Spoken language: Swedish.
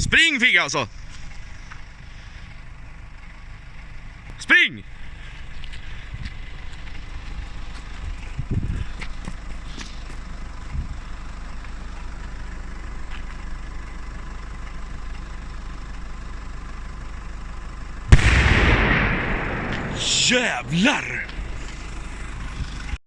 Spring Figge alltså! Spring! Jävlar!